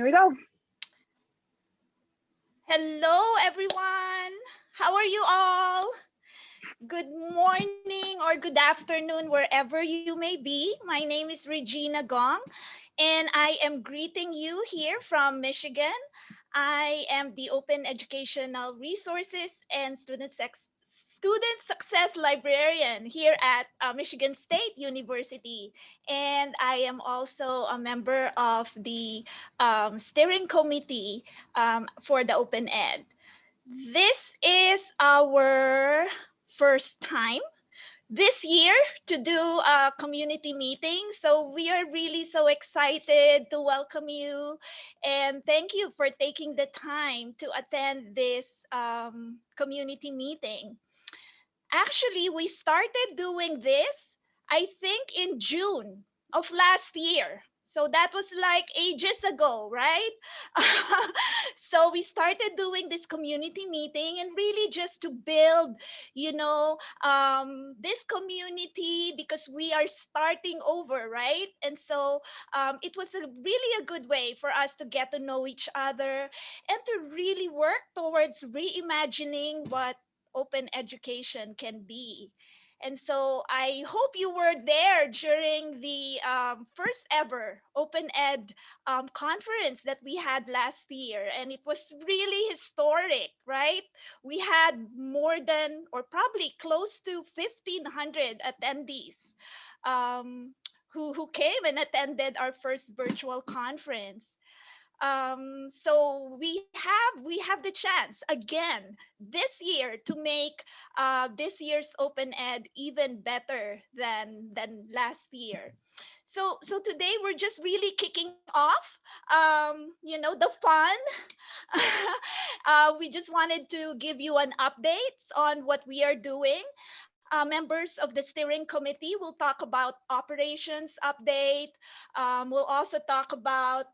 Here we go. Hello, everyone. How are you all? Good morning or good afternoon, wherever you may be. My name is Regina Gong, and I am greeting you here from Michigan. I am the Open Educational Resources and Student Sex student success librarian here at uh, Michigan State University. And I am also a member of the um, steering committee um, for the Open Ed. This is our first time this year to do a community meeting. So we are really so excited to welcome you and thank you for taking the time to attend this um, community meeting. Actually, we started doing this, I think in June of last year. So that was like ages ago, right? so we started doing this community meeting and really just to build, you know, um, this community because we are starting over, right? And so um, it was a really a good way for us to get to know each other and to really work towards reimagining what open education can be. And so I hope you were there during the um, first ever Open Ed um, conference that we had last year. And it was really historic, right? We had more than, or probably close to 1,500 attendees um, who, who came and attended our first virtual conference um, so we have we have the chance again this year to make uh, this year's open ed even better than than last year. So so today we're just really kicking off um, you know the fun. Uh, we just wanted to give you an update on what we are doing. Uh, members of the steering committee will talk about operations update. Um, we'll also talk about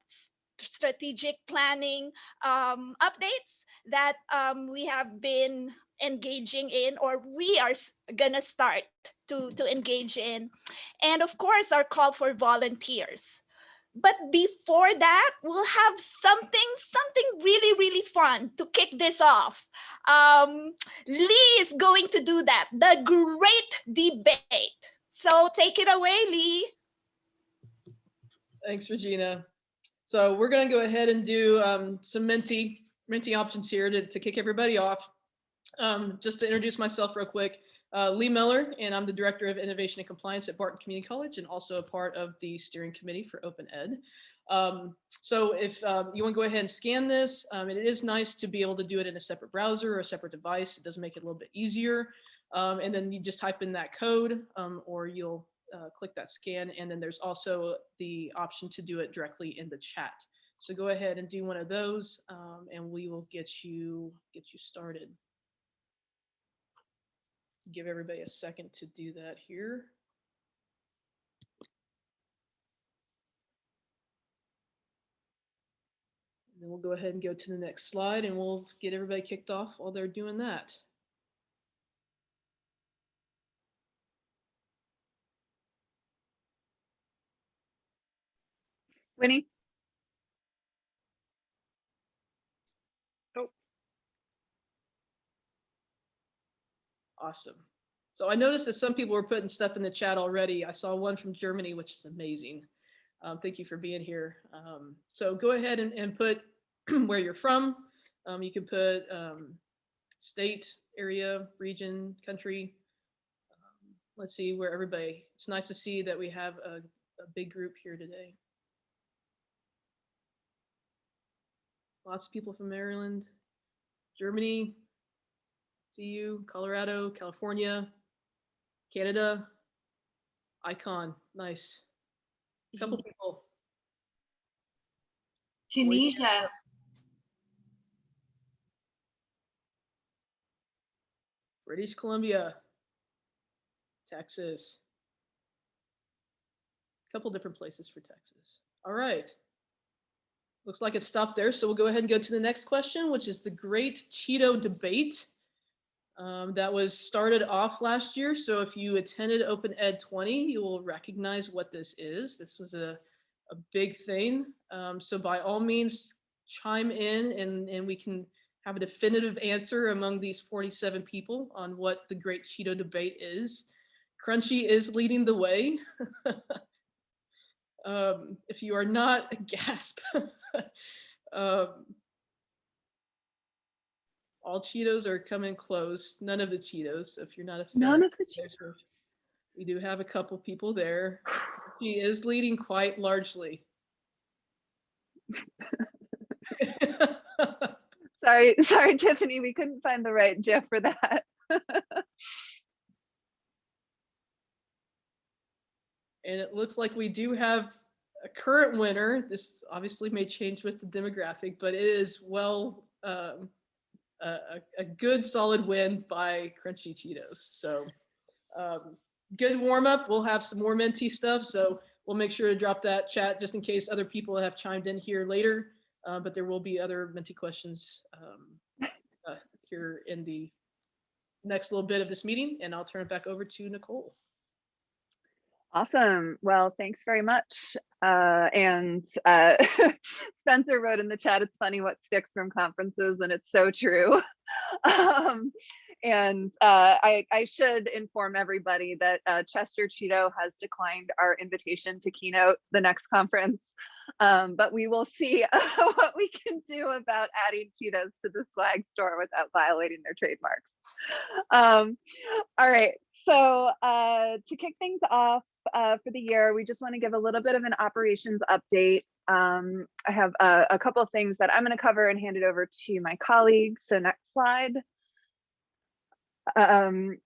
strategic planning um, updates that um, we have been engaging in or we are gonna start to, to engage in. And of course, our call for volunteers. But before that, we'll have something, something really, really fun to kick this off. Um, Lee is going to do that, the great debate. So take it away, Lee. Thanks, Regina. So we're going to go ahead and do um, some Menti, Menti options here to, to kick everybody off. Um, just to introduce myself real quick, uh, Lee Miller, and I'm the Director of Innovation and Compliance at Barton Community College and also a part of the steering committee for Open Ed. Um, so if um, you want to go ahead and scan this, um, it is nice to be able to do it in a separate browser or a separate device. It does make it a little bit easier. Um, and then you just type in that code um, or you'll uh, click that scan. And then there's also the option to do it directly in the chat. So go ahead and do one of those um, and we will get you get you started. Give everybody a second to do that here. And then we'll go ahead and go to the next slide and we'll get everybody kicked off while they're doing that. Winnie? Oh. Awesome. So I noticed that some people were putting stuff in the chat already. I saw one from Germany, which is amazing. Um, thank you for being here. Um, so go ahead and, and put where you're from. Um, you can put um, state, area, region, country. Um, let's see where everybody, it's nice to see that we have a, a big group here today. Lots of people from Maryland, Germany, CU, Colorado, California, Canada, icon, nice. A couple people. Tunisia. British Columbia, Texas. A couple different places for Texas. All right. Looks like it stopped there, so we'll go ahead and go to the next question, which is the Great Cheeto Debate. Um, that was started off last year. So if you attended Open Ed 20, you will recognize what this is. This was a a big thing. Um, so by all means, chime in and, and we can have a definitive answer among these 47 people on what the Great Cheeto debate is. Crunchy is leading the way. um, if you are not, gasp. Um, all Cheetos are coming close. None of the Cheetos, if you're not a fan. None of the, Cheetos. We do have a couple people there. She is leading quite largely. sorry, sorry, Tiffany, we couldn't find the right GIF for that. And it looks like we do have a current winner. This obviously may change with the demographic, but it is well, um, a, a, good solid win by Crunchy Cheetos. So um, good warm up. We'll have some more Menti stuff. So we'll make sure to drop that chat just in case other people have chimed in here later. Uh, but there will be other Menti questions um, uh, here in the next little bit of this meeting. And I'll turn it back over to Nicole. Awesome. Well, thanks very much. Uh, and uh, Spencer wrote in the chat, it's funny what sticks from conferences, and it's so true. um, and uh, I, I should inform everybody that uh, Chester Cheeto has declined our invitation to keynote the next conference. Um, but we will see what we can do about adding Cheetos to the swag store without violating their trademarks. Um, all right, so uh, to kick things off uh, for the year, we just want to give a little bit of an operations update. Um, I have a, a couple of things that I'm going to cover and hand it over to my colleagues. So next slide. Um,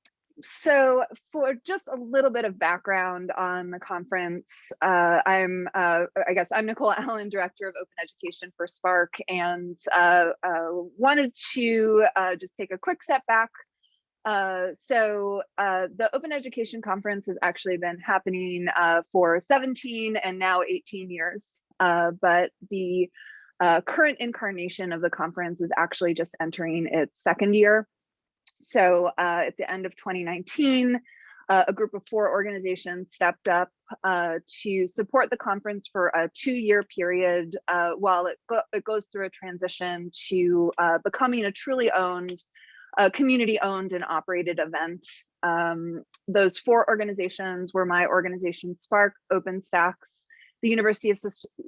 so for just a little bit of background on the conference, uh, I'm, uh, I guess I'm Nicole Allen, Director of Open Education for SPARC, and uh, uh wanted to uh, just take a quick step back uh, so uh, the Open Education Conference has actually been happening uh, for 17 and now 18 years, uh, but the uh, current incarnation of the conference is actually just entering its second year. So uh, at the end of 2019, a group of four organizations stepped up to support the conference for a two-year period while it, go it goes through a transition to becoming a truly owned a community owned and operated event. Um, those four organizations were my organization, SPARC, OpenStax, the University of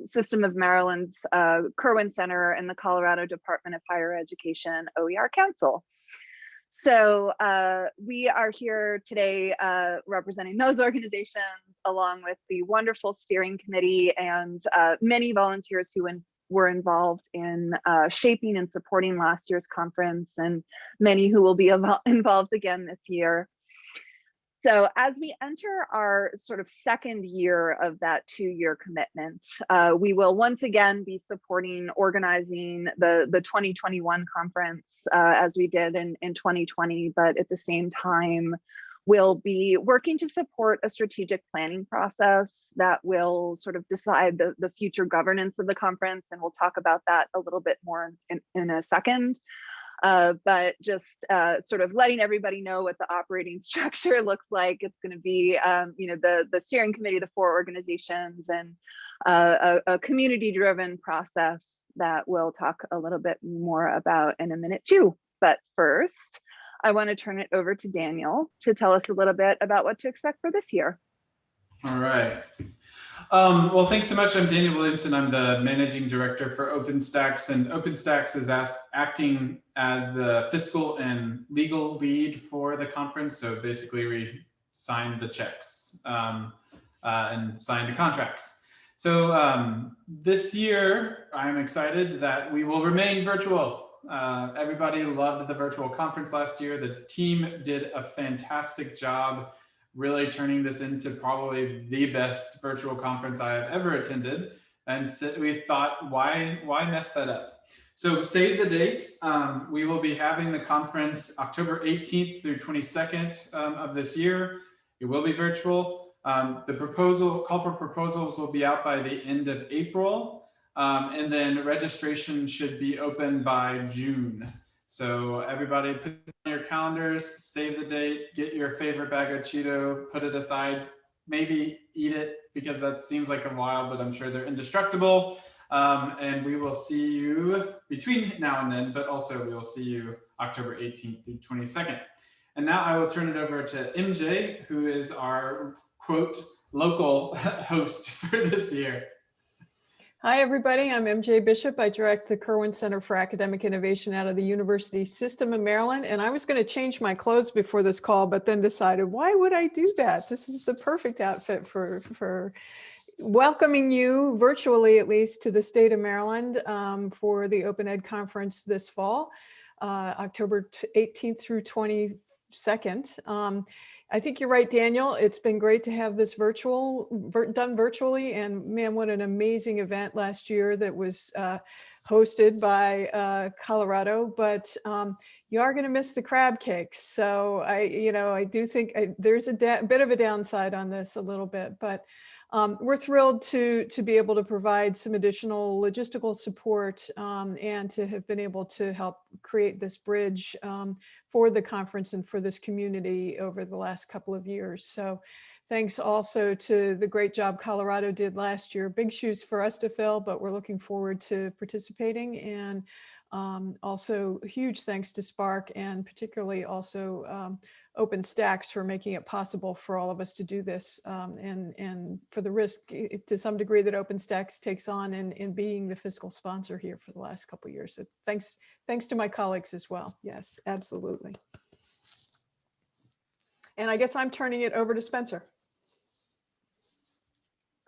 System of Maryland's uh, Kirwan Center, and the Colorado Department of Higher Education OER Council. So uh, we are here today uh, representing those organizations along with the wonderful steering committee and uh, many volunteers who in, were involved in uh, shaping and supporting last year's conference and many who will be involved again this year. So as we enter our sort of second year of that two-year commitment, uh, we will once again be supporting organizing the, the 2021 conference uh, as we did in, in 2020, but at the same time, will be working to support a strategic planning process that will sort of decide the, the future governance of the conference. And we'll talk about that a little bit more in, in a second. Uh, but just uh, sort of letting everybody know what the operating structure looks like. It's going to be, um, you know, the the steering committee, the four organizations, and uh, a, a community-driven process that we'll talk a little bit more about in a minute too. But first, I want to turn it over to Daniel to tell us a little bit about what to expect for this year. All right. Um, well, thanks so much. I'm Daniel Williamson. I'm the managing director for OpenStax, and OpenStax is asked, acting as the fiscal and legal lead for the conference. So basically, we signed the checks um, uh, and signed the contracts. So um, this year, I'm excited that we will remain virtual. Uh, everybody loved the virtual conference last year. The team did a fantastic job really turning this into probably the best virtual conference I have ever attended. And so we thought, why, why mess that up? So save the date. Um, we will be having the conference October 18th through 22nd um, of this year. It will be virtual. Um, the proposal, call for proposals will be out by the end of April. Um, and then registration should be open by June. So everybody put on your calendars, save the date, get your favorite bag of Cheeto, put it aside, maybe eat it because that seems like a while, but I'm sure they're indestructible. Um, and we will see you between now and then, but also we will see you October 18th through 22nd. And now I will turn it over to MJ, who is our quote local host for this year. Hi, everybody. I'm MJ Bishop. I direct the Kirwan Center for Academic Innovation out of the University System of Maryland. And I was going to change my clothes before this call, but then decided, why would I do that? This is the perfect outfit for, for welcoming you virtually, at least, to the state of Maryland um, for the Open Ed Conference this fall, uh, October 18th through 22nd. Um, I think you're right, Daniel. It's been great to have this virtual vir done virtually. And man, what an amazing event last year that was uh, hosted by uh, Colorado. But um, you are going to miss the crab cakes. So I, you know, I do think I, there's a bit of a downside on this a little bit, but um, we're thrilled to, to be able to provide some additional logistical support um, and to have been able to help create this bridge um, for the conference and for this community over the last couple of years. So thanks also to the great job Colorado did last year. Big shoes for us to fill, but we're looking forward to participating and um, also huge thanks to SPARC and particularly also um, OpenStax for making it possible for all of us to do this um, and, and for the risk eh, to some degree that OpenStax takes on in, in being the fiscal sponsor here for the last couple years. So thanks, thanks to my colleagues as well. Yes, absolutely. And I guess I'm turning it over to Spencer.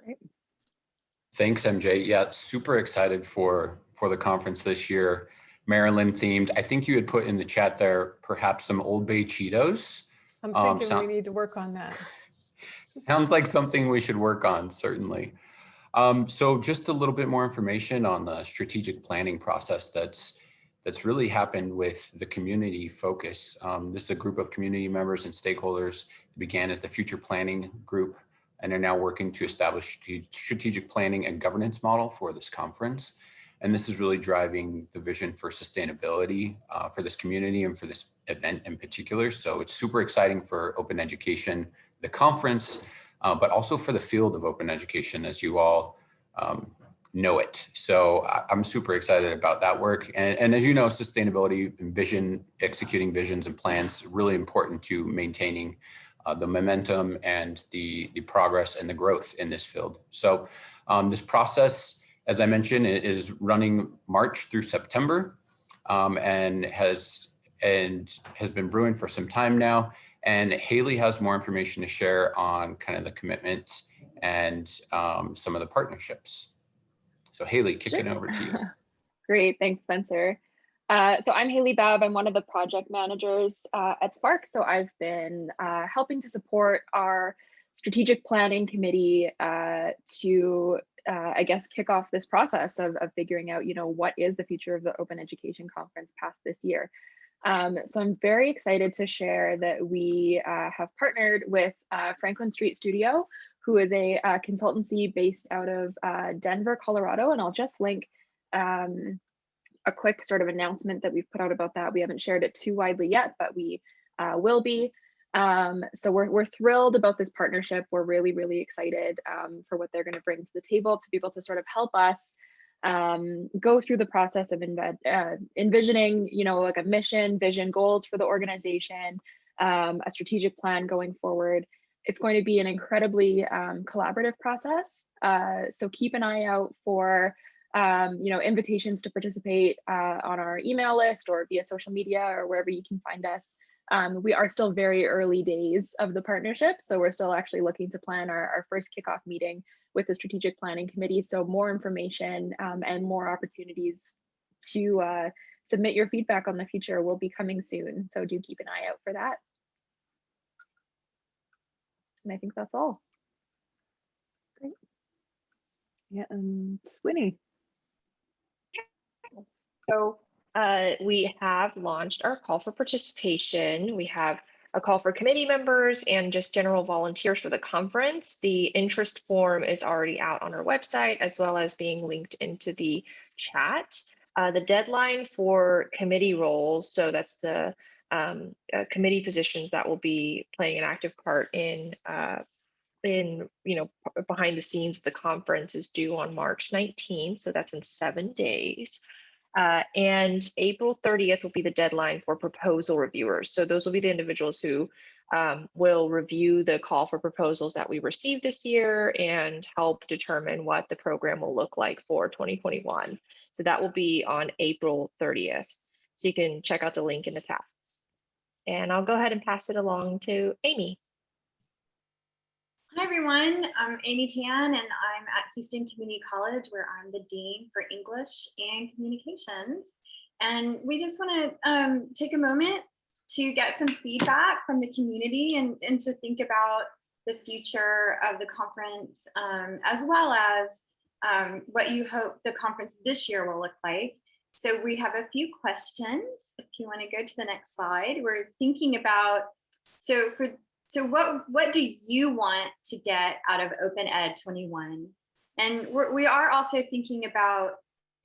Great. Thanks, MJ. Yeah, super excited for for the conference this year. Maryland themed. I think you had put in the chat there, perhaps some Old Bay Cheetos. I'm Um, thinking sound- we need to work on that. Sounds like something we should work on, certainly. Um, so just a little bit more information on the strategic planning process that's that's really happened with the community focus. Um, this is a group of community members and stakeholders that began as the future planning group and are now working to establish strate- strategic planning and governance model for this conference. And this is really driving the vision for sustainability uh, for this community and for this event in particular. So it's super exciting for open education, the conference, uh, but also for the field of open education, as you all um, know it. So I'm super excited about that work. And, and as you know, sustainability and vision, executing visions and plans, really important to maintaining uh, the momentum and the, the progress and the growth in this field. So um, this process, as I mentioned, it is running March through September um, and has and has been brewing for some time now. And Haley has more information to share on kind of the commitment and um, some of the partnerships. So Haley, kicking Sure. over to you. Great, thanks, Spencer. Uh, so I'm Haley Babb. I'm one of the project managers uh, at SPARC. So I've been uh, helping to support our strategic planning committee uh, to, uh, I guess, kick off this process of, of figuring out, you know, what is the future of the Open Education Conference past this year. Um, so I'm very excited to share that we uh, have partnered with uh, Franklin Street Studio, who is a uh, consultancy based out of uh, Denver, Colorado. And I'll just link um, a quick sort of announcement that we've put out about that. We haven't shared it too widely yet, but we uh, will be. Um, so we're, we're thrilled about this partnership. We're really, really excited um, for what they're going to bring to the table to be able to sort of help us um, go through the process of uh, envisioning, you know, like a mission, vision, goals for the organization, um, a strategic plan going forward. It's going to be an incredibly um, collaborative process. Uh, so keep an eye out for um, you know, invitations to participate uh, on our email list or via social media or wherever you can find us. Um, we are still very early days of the partnership, so we're still actually looking to plan our, our first kickoff meeting with the strategic planning committee. So more information um, and more opportunities to uh, submit your feedback on the future will be coming soon. So do keep an eye out for that. And I think that's all. Great. Yeah, and Winnie. So uh, we have launched our call for participation. We have a call for committee members and just general volunteers for the conference. The interest form is already out on our website as well as being linked into the chat. Uh, the deadline for committee roles, so that's the um, uh, committee positions that will be playing an active part in uh, in, you know, behind the scenes of the conference is due on March 19th, so that's in seven days. Uh, and April 30th will be the deadline for proposal reviewers. So those will be the individuals who um, will review the call for proposals that we received this year and help determine what the program will look like for 2021. So that will be on April 30th. So you can check out the link in the tab. And I'll go ahead and pass it along to Amy. Hi, everyone. I'm Amy Tan, and I'm at Houston Community College, where I'm the Dean for English and Communications. And we just want to um, take a moment to get some feedback from the community and, and to think about the future of the conference, um, as well as um, what you hope the conference this year will look like. So we have a few questions. If you want to go to the next slide, we're thinking about, so for so what what do you want to get out of Open Ed 21? And we're, we are also thinking about,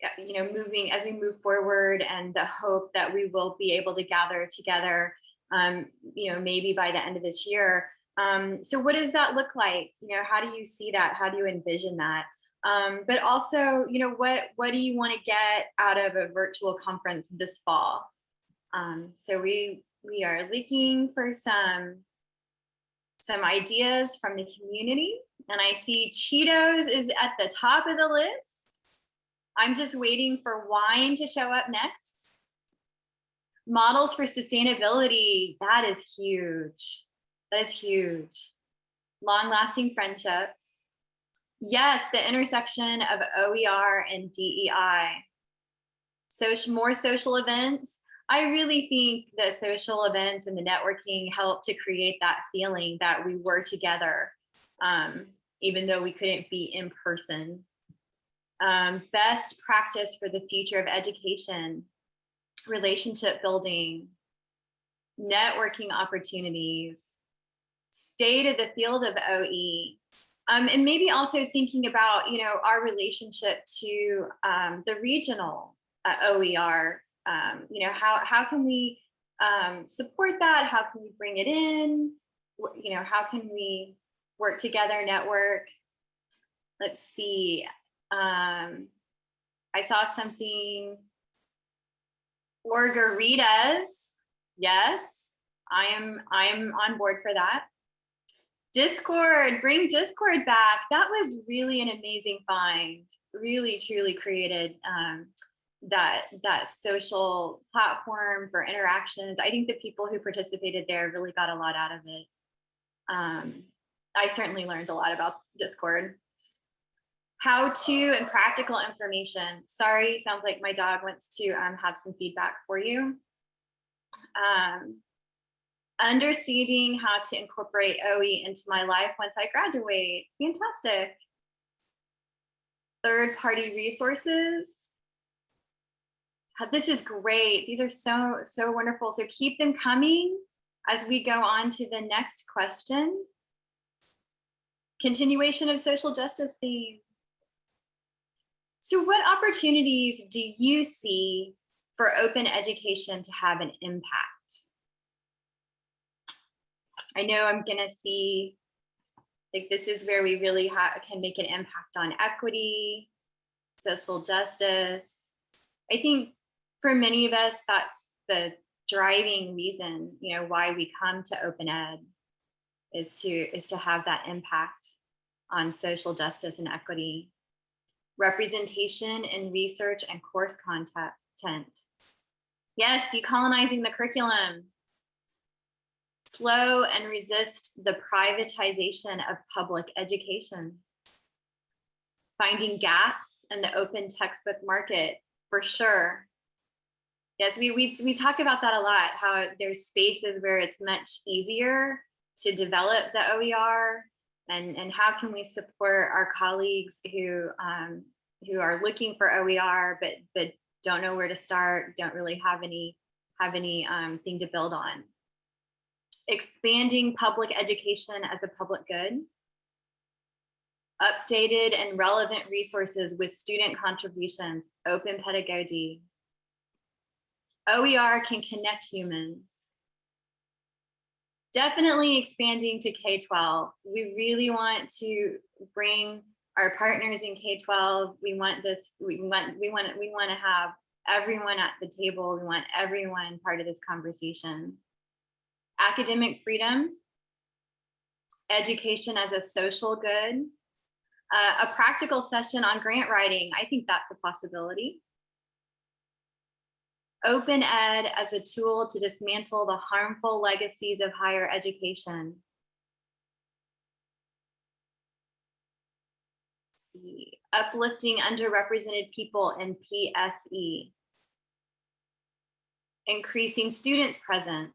uh, you know, moving as we move forward and the hope that we will be able to gather together, um, you know, maybe by the end of this year. Um, so what does that look like? You know, how do you see that? How do you envision that? Um, but also, you know, what what do you want to get out of a virtual conference this fall? Um, so we we are looking for some some ideas from the community. And I see Cheetos is at the top of the list. I'm just waiting for wine to show up next. Models for sustainability, that is huge. That is huge. Long lasting friendships. Yes, the intersection of OER and DEI. Social, more social events. I really think that social events and the networking help to create that feeling that we were together, um, even though we couldn't be in person. Um, best practice for the future of education, relationship building, networking opportunities, state of the field of OE, um, and maybe also thinking about, you know, our relationship to um, the regional uh, OER um, you know, how, how can we um, support that? How can we bring it in? You know, how can we work together, network? Let's see. Um, I saw something, Orgaritas. Yes, I am, I am on board for that. Discord, bring Discord back. That was really an amazing find. Really, truly created um, that that social platform for interactions. I think the people who participated there really got a lot out of it. Um, I certainly learned a lot about Discord. How to and practical information. Sorry, sounds like my dog wants to um, have some feedback for you. Um, understanding how to incorporate OE into my life once I graduate. Fantastic. Third party resources Uh, this is great. These are so, so wonderful. So keep them coming as we go on to the next question. Continuation of social justice theme. So what opportunities do you see for open education to have an impact? I know I'm gonna see, like this is where we really can make an impact on equity, social justice. I think for many of us, that's the driving reason, you know, why we come to open ed is to is to have that impact on social justice and equity, representation in research and course content. Yes, decolonizing the curriculum. Slow and resist the privatization of public education. Finding gaps in the open textbook market for sure. Yes, we, we, we talk about that a lot, how there's spaces where it's much easier to develop the OER and, and how can we support our colleagues who, um, who are looking for OER, but, but don't know where to start, don't really have any, have any um, thing to build on. Expanding public education as a public good. Updated and relevant resources with student contributions, open pedagogy, OER can connect humans. definitely expanding to K-12. We really want to bring our partners in K-12. We want this, we want, we want, we want to have everyone at the table. We want everyone part of this conversation. Academic freedom, education as a social good, uh, a practical session on grant writing. I think that's a possibility. Open ed as a tool to dismantle the harmful legacies of higher education. Uplifting underrepresented people in PSE. Increasing students' presence.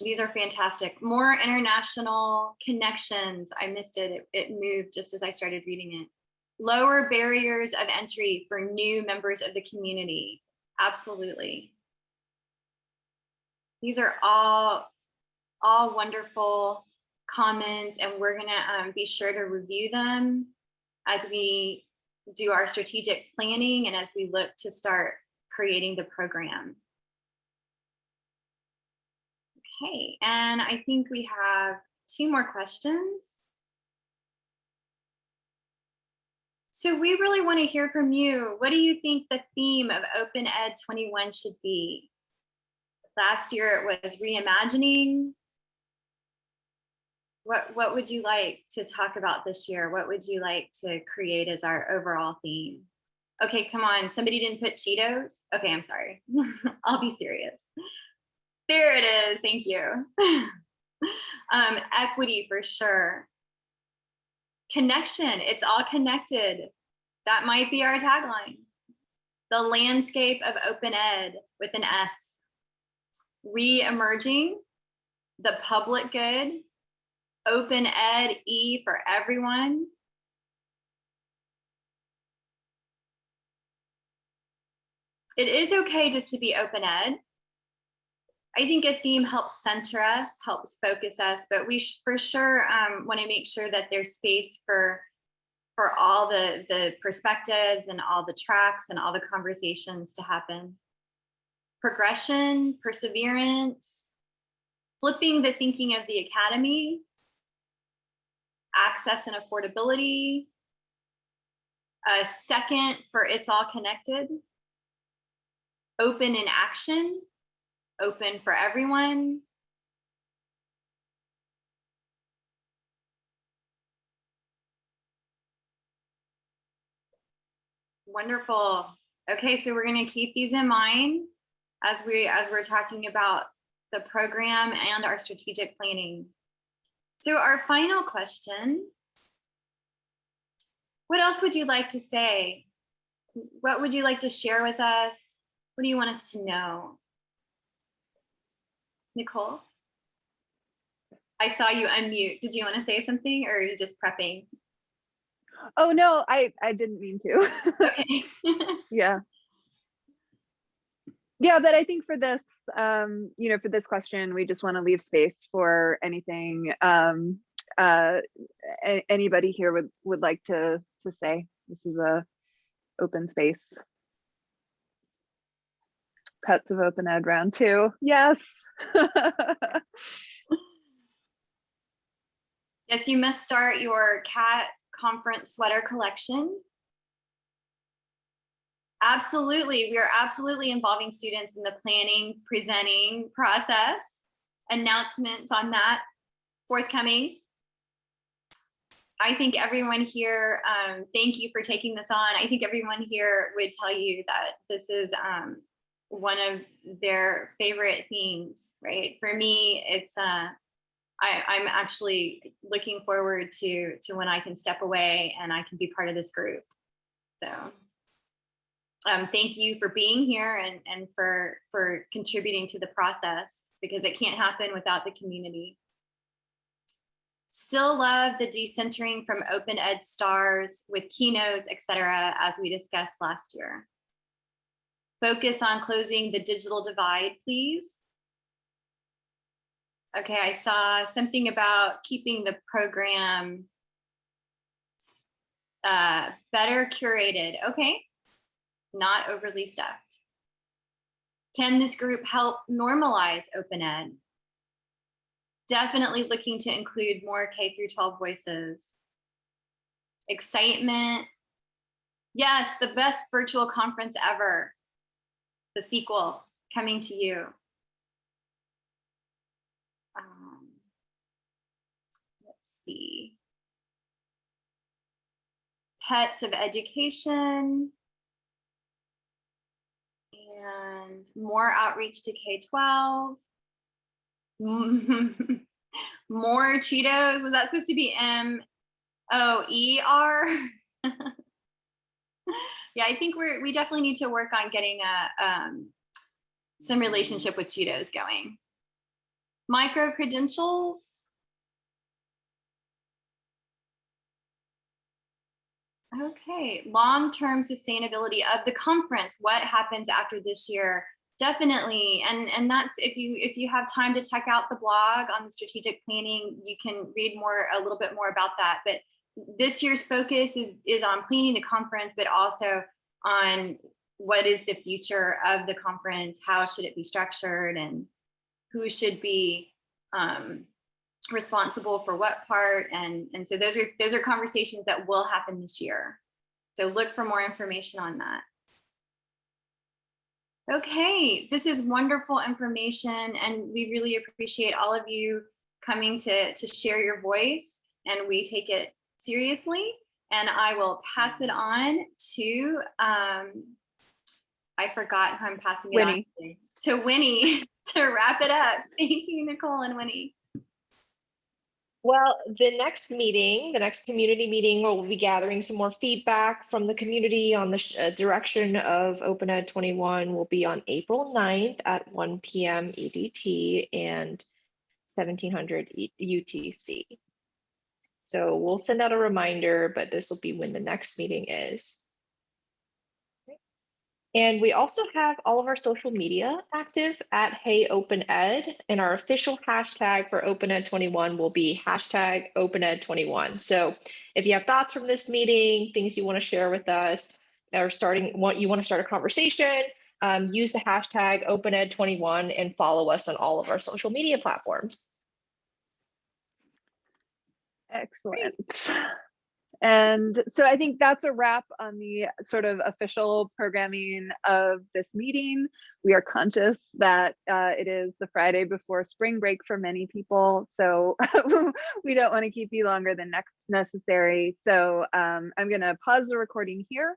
These are fantastic. More international connections. I missed it. It, it moved just as I started reading it lower barriers of entry for new members of the community. Absolutely. These are all, all wonderful comments and we're gonna um, be sure to review them as we do our strategic planning and as we look to start creating the program. Okay, and I think we have two more questions. So we really want to hear from you. What do you think the theme of Open Ed 21 should be? Last year it was reimagining. What, what would you like to talk about this year? What would you like to create as our overall theme? Okay, come on, somebody didn't put Cheetos? Okay, I'm sorry. I'll be serious. There it is, thank you. um, equity for sure connection. It's all connected. That might be our tagline. The landscape of open ed with an s. Re-emerging the public good. Open ed e for everyone. It is okay just to be open ed I think a theme helps center us, helps focus us, but we for sure um, want to make sure that there's space for for all the the perspectives and all the tracks and all the conversations to happen. Progression, perseverance, flipping the thinking of the academy, access and affordability, a second for it's all connected, open in action, open for everyone. Wonderful. Okay, so we're going to keep these in mind as we as we're talking about the program and our strategic planning. So our final question, what else would you like to say? What would you like to share with us? What do you want us to know? Nicole? I saw you unmute. Did you want to say something or are you just prepping? Oh no, I I didn't mean to. Okay. yeah. Yeah, but I think for this, um, you know, for this question, we just want to leave space for anything um, uh, anybody here would would like to to say. This is a open space. Pets of Open Ed round two. Yes. Yes, you must start your cat conference sweater collection. Absolutely, we are absolutely involving students in the planning, presenting process, announcements on that forthcoming. I think everyone here, um, thank you for taking this on. I think everyone here would tell you that this is um, one of their favorite themes, right? For me, it's uh, I, I'm actually looking forward to to when I can step away and I can be part of this group. So um, thank you for being here and, and for, for contributing to the process because it can't happen without the community. Still love the decentering from open ed stars with keynotes, et cetera, as we discussed last year. Focus on closing the digital divide, please. Okay, I saw something about keeping the program uh, better curated. Okay, not overly stuffed. Can this group help normalize open ed? Definitely looking to include more K through 12 voices. Excitement. Yes, the best virtual conference ever. The sequel coming to you. Um, let's see. Pets of education. And more outreach to K-12. More Cheetos. Was that supposed to be M O E R? yeah, I think we're we definitely need to work on getting a um, some relationship with Cheetos going. Micro credentials. Okay, long-term sustainability of the conference. What happens after this year? Definitely, and and that's if you if you have time to check out the blog on the strategic planning, you can read more a little bit more about that. But this year's focus is is on planning the conference, but also on what is the future of the conference, how should it be structured, and who should be um, responsible for what part, and and so those are those are conversations that will happen this year. So look for more information on that. Okay, this is wonderful information and we really appreciate all of you coming to, to share your voice and we take it seriously. And I will pass it on to, um, I forgot who I'm passing it Winnie. on to, to Winnie to wrap it up. Thank you, Nicole and Winnie. Well, the next meeting, the next community meeting, we'll be gathering some more feedback from the community on the sh- uh, direction of Open Ed 21 will be on April 9th at 1 PM EDT and 1700 E- UTC. So we'll send out a reminder, but this will be when the next meeting is. And we also have all of our social media active at Hey Open Ed, and our official hashtag for Open Ed 21 will be hashtag Open Ed 21. So if you have thoughts from this meeting, things you want to share with us, or starting what you want to start a conversation, um, use the hashtag Open Ed 21 and follow us on all of our social media platforms. Excellent. And so I think that's a wrap on the sort of official programming of this meeting. We are conscious that uh, it is the Friday before spring break for many people. So we don't want to keep you longer than next necessary. So um, I'm going to pause the recording here